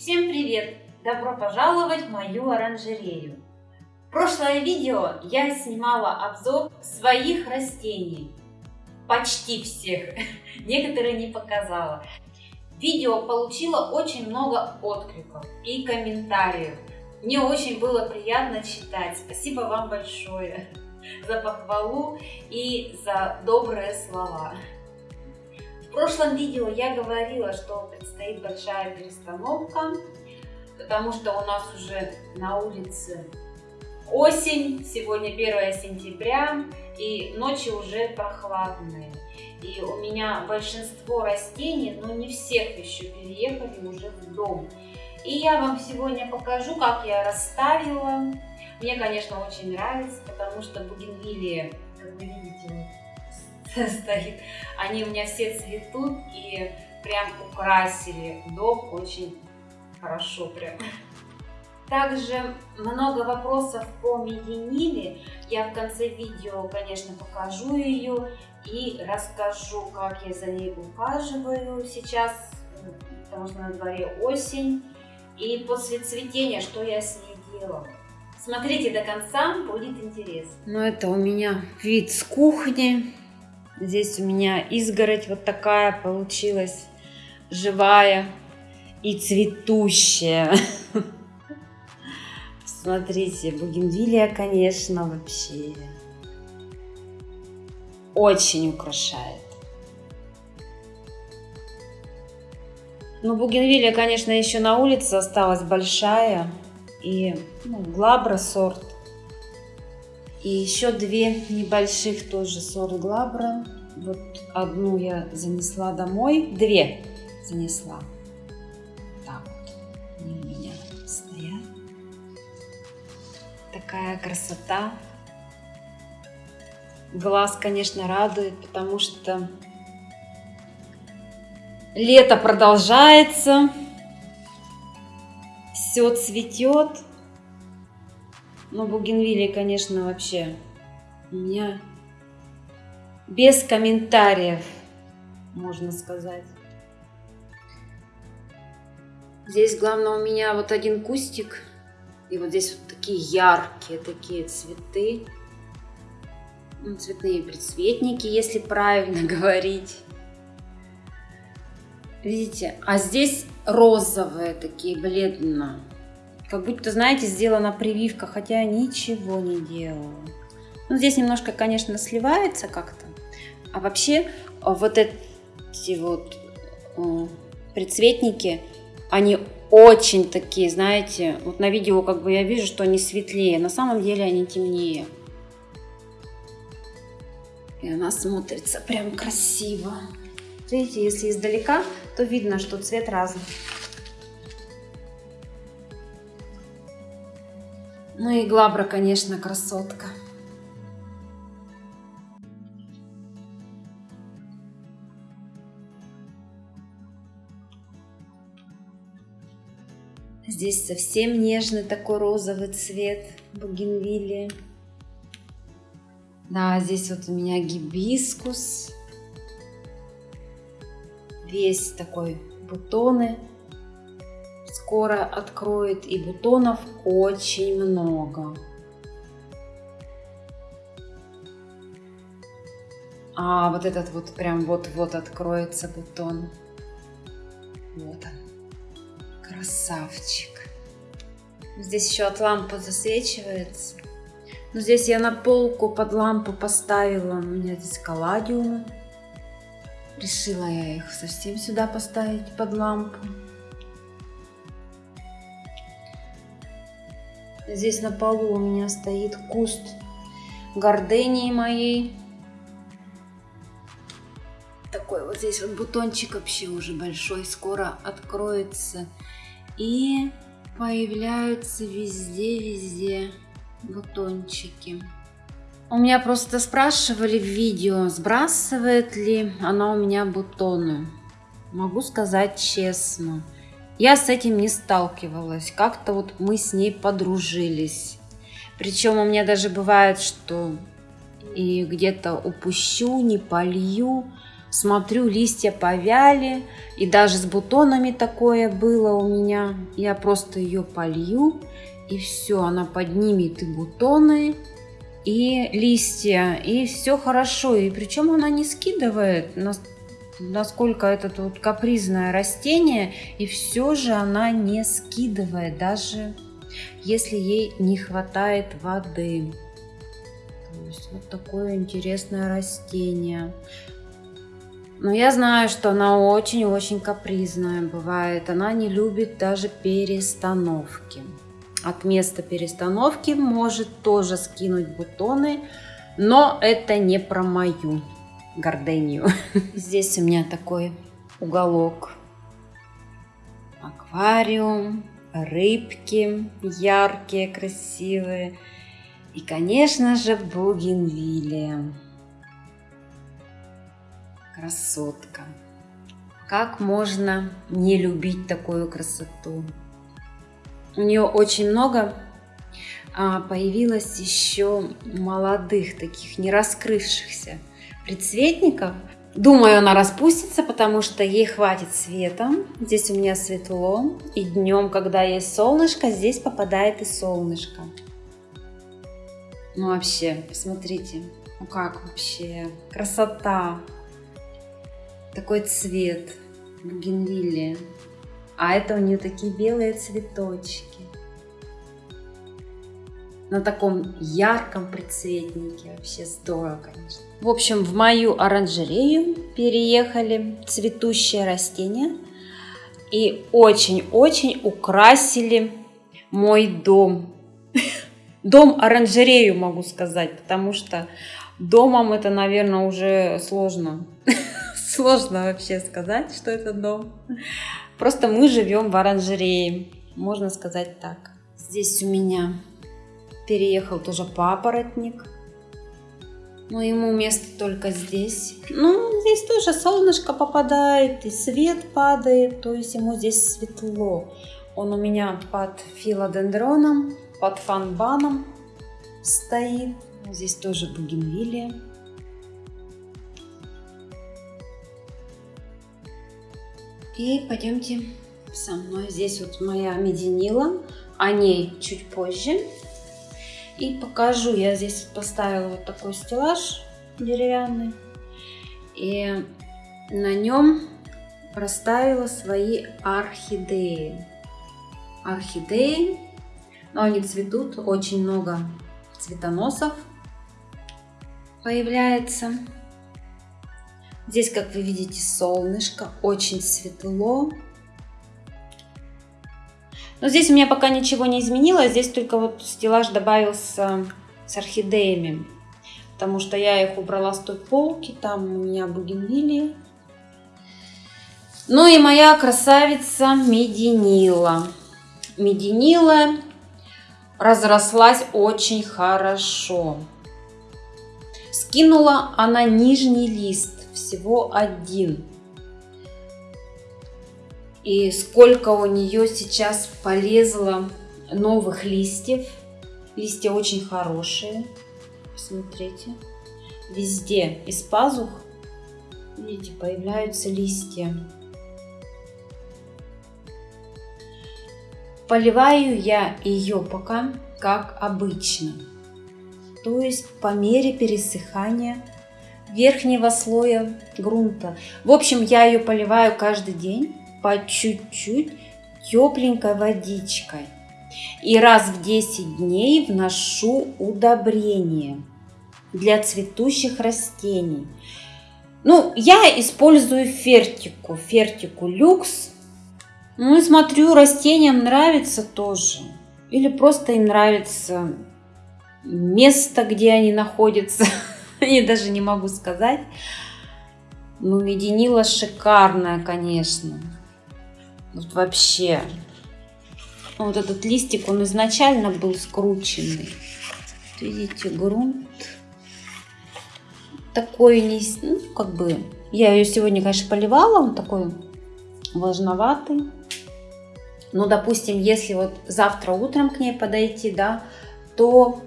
Всем привет! Добро пожаловать в мою оранжерею! В прошлое видео я снимала обзор своих растений. Почти всех. Некоторые не показала. Видео получило очень много откликов и комментариев. Мне очень было приятно читать. Спасибо вам большое за похвалу и за добрые слова. В прошлом видео я говорила, что предстоит большая перестановка, потому что у нас уже на улице осень, сегодня 1 сентября, и ночи уже прохладные. И у меня большинство растений, но не всех еще переехали уже в дом. И я вам сегодня покажу, как я расставила. Мне, конечно, очень нравится, потому что бугенвилии, как вы видите, стоит. Они у меня все цветут и прям украсили дом очень хорошо прям. Также много вопросов по мединиле. Я в конце видео, конечно, покажу ее и расскажу, как я за ней ухаживаю сейчас, потому что на дворе осень. И после цветения, что я с ней делала. Смотрите до конца, будет интересно. Ну, это у меня вид с кухни. Здесь у меня изгородь вот такая получилась, живая и цветущая. Смотрите, бугенвилия, конечно, вообще очень украшает. Ну, бугенвилия, конечно, еще на улице осталась большая. И ну, глабра сорт и еще две небольших тоже сорт глабра. Вот одну я занесла домой, две занесла. Так вот, они у меня стоят. Такая красота. Глаз, конечно, радует, потому что лето продолжается, все цветет. Но бугенвилии, конечно, вообще у меня без комментариев, можно сказать. Здесь, главное, у меня вот один кустик. И вот здесь вот такие яркие такие цветы. Ну, цветные предцветники, если правильно говорить. Видите? А здесь розовые такие, бледно. Как будто, знаете, сделана прививка, хотя я ничего не делала. Ну, здесь немножко, конечно, сливается как-то. А вообще вот эти вот э, предцветники, они очень такие, знаете, вот на видео как бы я вижу, что они светлее, на самом деле они темнее. И она смотрится прям красиво. Видите, если издалека, то видно, что цвет разный. Ну и Глабра, конечно, красотка. Здесь совсем нежный такой розовый цвет бугенвилли. Да, здесь вот у меня гибискус. Весь такой бутоны скоро откроет, и бутонов очень много. А вот этот вот прям вот-вот откроется бутон. Вот он. Красавчик. Здесь еще от лампы засвечивается. Но здесь я на полку под лампу поставила. У меня здесь калладиумы. Решила я их совсем сюда поставить под лампу. Здесь на полу у меня стоит куст гордении моей. Такой вот здесь вот бутончик вообще уже большой, скоро откроется. И появляются везде-везде бутончики. У меня просто спрашивали в видео, сбрасывает ли она у меня бутоны. Могу сказать честно, я с этим не сталкивалась. Как-то вот мы с ней подружились. Причем у меня даже бывает, что и где-то упущу, не полью, Смотрю, листья повяли, и даже с бутонами такое было у меня. Я просто ее полью, и все, она поднимет и бутоны, и листья, и все хорошо. И причем она не скидывает, насколько это тут капризное растение, и все же она не скидывает, даже если ей не хватает воды. То есть вот такое интересное растение. Но я знаю, что она очень-очень капризная бывает. Она не любит даже перестановки. От места перестановки может тоже скинуть бутоны, но это не про мою гордению. Здесь у меня такой уголок. Аквариум, рыбки яркие, красивые. И, конечно же, бугенвилия. Красотка. Как можно не любить такую красоту? У нее очень много а, появилось еще молодых, таких не раскрывшихся предцветников. Думаю, она распустится, потому что ей хватит света. Здесь у меня светло. И днем, когда есть солнышко, здесь попадает и солнышко. Ну вообще, посмотрите, ну как вообще, красота такой цвет бугенвиллии. А это у нее такие белые цветочки. На таком ярком прицветнике. Вообще здорово, конечно. В общем, в мою оранжерею переехали цветущие растения. И очень-очень украсили мой дом. Дом-оранжерею, могу сказать, потому что домом это, наверное, уже сложно Сложно вообще сказать, что это дом. Просто мы живем в оранжерее, можно сказать так. Здесь у меня переехал тоже папоротник. Но ему место только здесь. Ну, здесь тоже солнышко попадает, и свет падает, то есть ему здесь светло. Он у меня под филодендроном, под фанбаном стоит. Здесь тоже бугенвилия. И пойдемте со мной. Здесь вот моя мединила, о ней чуть позже. И покажу, я здесь поставила вот такой стеллаж деревянный. И на нем расставила свои орхидеи. Орхидеи, но они цветут, очень много цветоносов появляется. Здесь, как вы видите, солнышко, очень светло. Но здесь у меня пока ничего не изменилось, здесь только вот стеллаж добавился с орхидеями. Потому что я их убрала с той полки, там у меня бугенвилии. Ну и моя красавица Мединила. Мединила разрослась очень хорошо. Скинула она нижний лист всего один. И сколько у нее сейчас полезло новых листьев. Листья очень хорошие. Посмотрите. Везде из пазух, видите, появляются листья. Поливаю я ее пока как обычно. То есть по мере пересыхания верхнего слоя грунта. В общем, я ее поливаю каждый день по чуть-чуть тепленькой водичкой. И раз в 10 дней вношу удобрение для цветущих растений. Ну, я использую фертику, фертику люкс. Ну и смотрю, растениям нравится тоже. Или просто им нравится место, где они находятся. Я даже не могу сказать. Ну, мединила шикарная, конечно. Вот вообще. Ну, вот этот листик, он изначально был скрученный. Видите, грунт такой не... Ну, как бы... Я ее сегодня, конечно, поливала. Он такой влажноватый. Ну, допустим, если вот завтра утром к ней подойти, да, то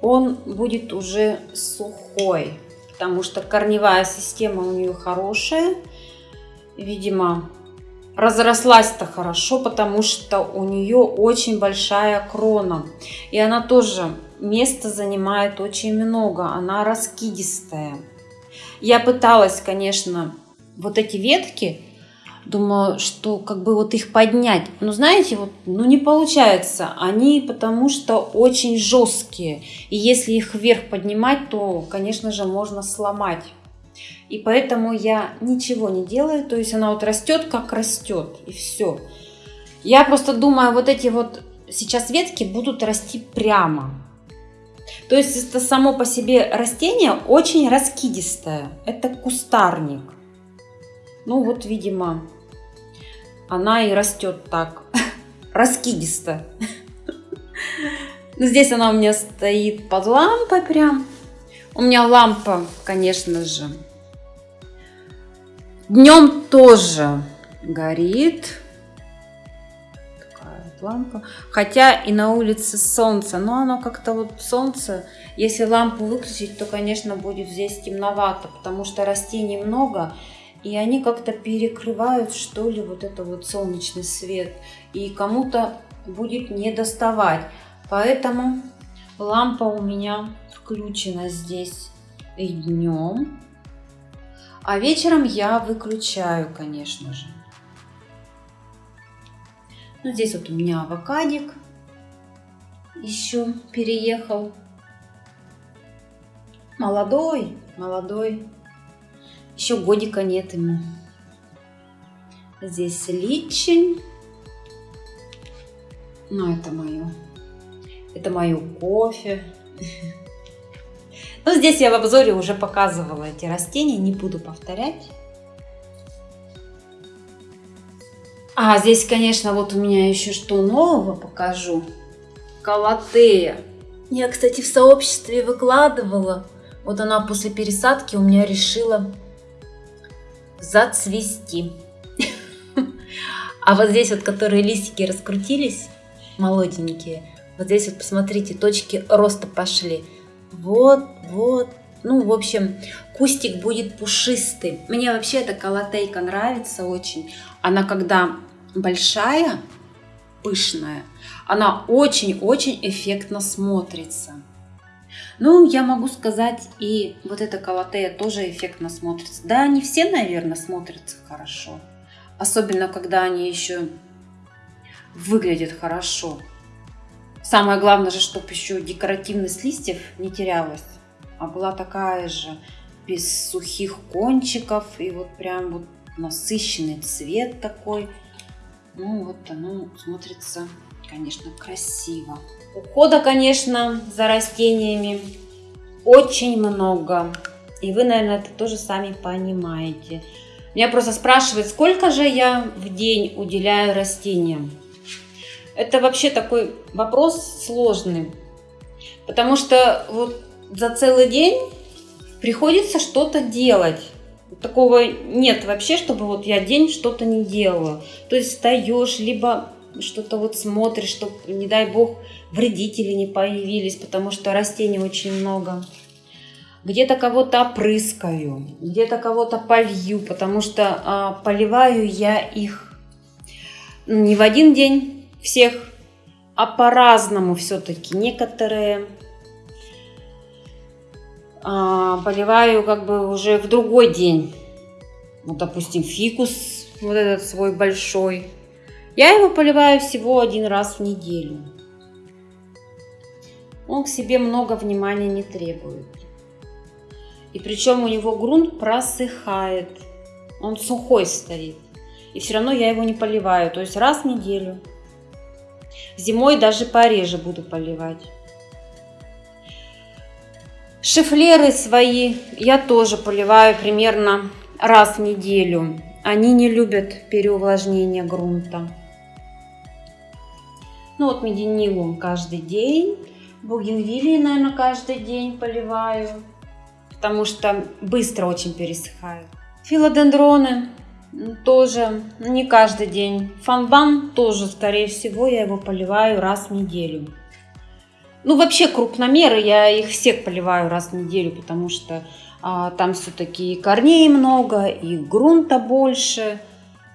он будет уже сухой. потому что корневая система у нее хорошая. Видимо, разрослась-то хорошо, потому что у нее очень большая крона. И она тоже места занимает очень много, она раскидистая. Я пыталась, конечно, вот эти ветки, думаю, что как бы вот их поднять. Но знаете, вот, ну не получается. Они потому что очень жесткие. И если их вверх поднимать, то, конечно же, можно сломать. И поэтому я ничего не делаю. То есть она вот растет, как растет. И все. Я просто думаю, вот эти вот сейчас ветки будут расти прямо. То есть это само по себе растение очень раскидистое. Это кустарник. Ну вот, видимо, она и растет так, раскидисто. Ну, здесь она у меня стоит под лампой прям. У меня лампа, конечно же, днем тоже горит. Такая лампа. Хотя и на улице солнце, но оно как-то вот солнце, если лампу выключить, то, конечно, будет здесь темновато, потому что растений много, и они как-то перекрывают, что ли, вот это вот солнечный свет, и кому-то будет не доставать. Поэтому лампа у меня включена здесь и днем, а вечером я выключаю, конечно же. Ну, здесь вот у меня авокадик еще переехал. Молодой, молодой. Еще годика нет ему. Здесь личин. Ну, это мое. Это мое кофе. Ну, здесь я в обзоре уже показывала эти растения, не буду повторять. А, здесь, конечно, вот у меня еще что нового покажу. Калатея. Я, кстати, в сообществе выкладывала. Вот она после пересадки у меня решила зацвести. А вот здесь вот, которые листики раскрутились, молоденькие, вот здесь вот, посмотрите, точки роста пошли. Вот, вот. Ну, в общем, кустик будет пушистый. Мне вообще эта колотейка нравится очень. Она когда большая, пышная, она очень-очень эффектно смотрится. Ну, я могу сказать, и вот эта колотея тоже эффектно смотрится. Да, они все, наверное, смотрятся хорошо. Особенно, когда они еще выглядят хорошо. Самое главное же, чтобы еще декоративность листьев не терялась, а была такая же, без сухих кончиков, и вот прям вот насыщенный цвет такой. Ну вот оно смотрится, конечно, красиво. Ухода, конечно, за растениями очень много. И вы, наверное, это тоже сами понимаете. Меня просто спрашивают, сколько же я в день уделяю растениям. Это вообще такой вопрос сложный. Потому что вот за целый день приходится что-то делать. Такого нет вообще, чтобы вот я день что-то не делала. То есть встаешь, либо что-то вот смотришь, чтобы, не дай бог, вредители не появились, потому что растений очень много. Где-то кого-то опрыскаю, где-то кого-то полью, потому что а, поливаю я их не в один день всех, а по-разному все-таки. Некоторые а, поливаю как бы уже в другой день. Вот, допустим, фикус, вот этот свой большой. Я его поливаю всего один раз в неделю. Он к себе много внимания не требует. И причем у него грунт просыхает. Он сухой стоит. И все равно я его не поливаю. То есть раз в неделю. Зимой даже пореже буду поливать. Шифлеры свои я тоже поливаю примерно раз в неделю. Они не любят переувлажнения грунта. Ну вот мединилум каждый день. Бугенвилии, наверное, каждый день поливаю, потому что быстро очень пересыхают. Филодендроны тоже не каждый день. Фанбан тоже, скорее всего, я его поливаю раз в неделю. Ну, вообще крупномеры, я их всех поливаю раз в неделю, потому что А, там все-таки корней много, и грунта больше.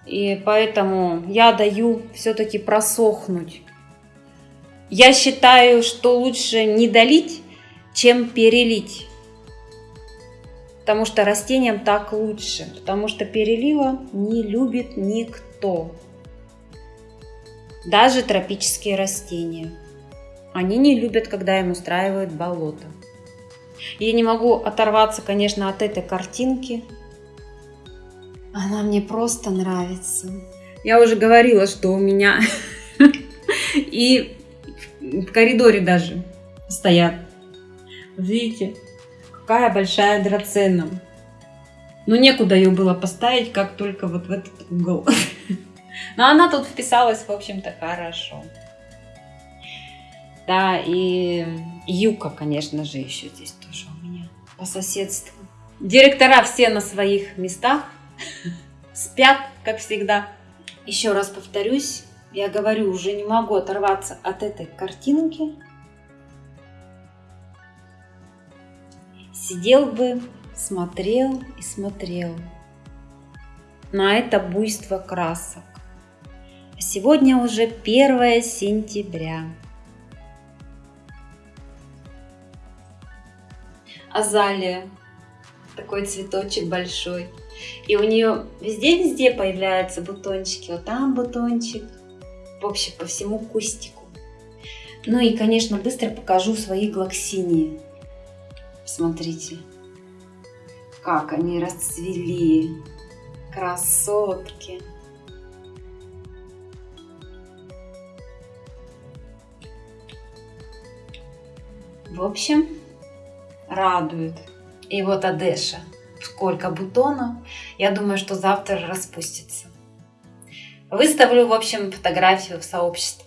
И поэтому я даю все-таки просохнуть. Я считаю, что лучше не долить, чем перелить. Потому что растениям так лучше. Потому что перелива не любит никто. Даже тропические растения. Они не любят, когда им устраивают болото. Я не могу оторваться, конечно, от этой картинки. Она мне просто нравится. Я уже говорила, что у меня и в коридоре даже стоят. Видите, какая большая драцена. Но некуда ее было поставить, как только вот в этот угол. Но она тут вписалась, в общем-то, хорошо. Да, и юка, конечно же, еще здесь тоже у меня по соседству. Директора все на своих местах, спят, как всегда. Еще раз повторюсь, я говорю, уже не могу оторваться от этой картинки. Сидел бы, смотрел и смотрел на это буйство красок. Сегодня уже 1 сентября. Азалия. Такой цветочек большой. И у нее везде-везде появляются бутончики. Вот там бутончик. В общем, по всему кустику. Ну и, конечно, быстро покажу свои глоксинии. Смотрите, как они расцвели. Красотки. В общем, радует. И вот Адеша. Сколько бутонов. Я думаю, что завтра распустится. Выставлю, в общем, фотографию в сообщество.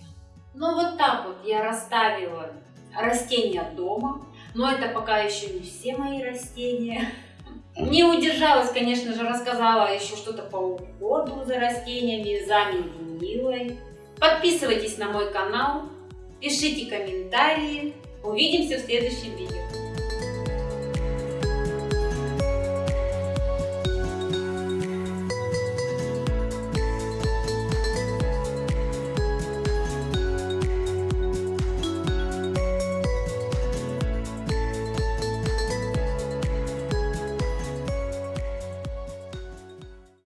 Ну вот так вот я расставила растения дома. Но это пока еще не все мои растения. Не удержалась, конечно же, рассказала еще что-то по уходу за растениями, за Милой. Подписывайтесь на мой канал, пишите комментарии. Увидимся в следующем видео.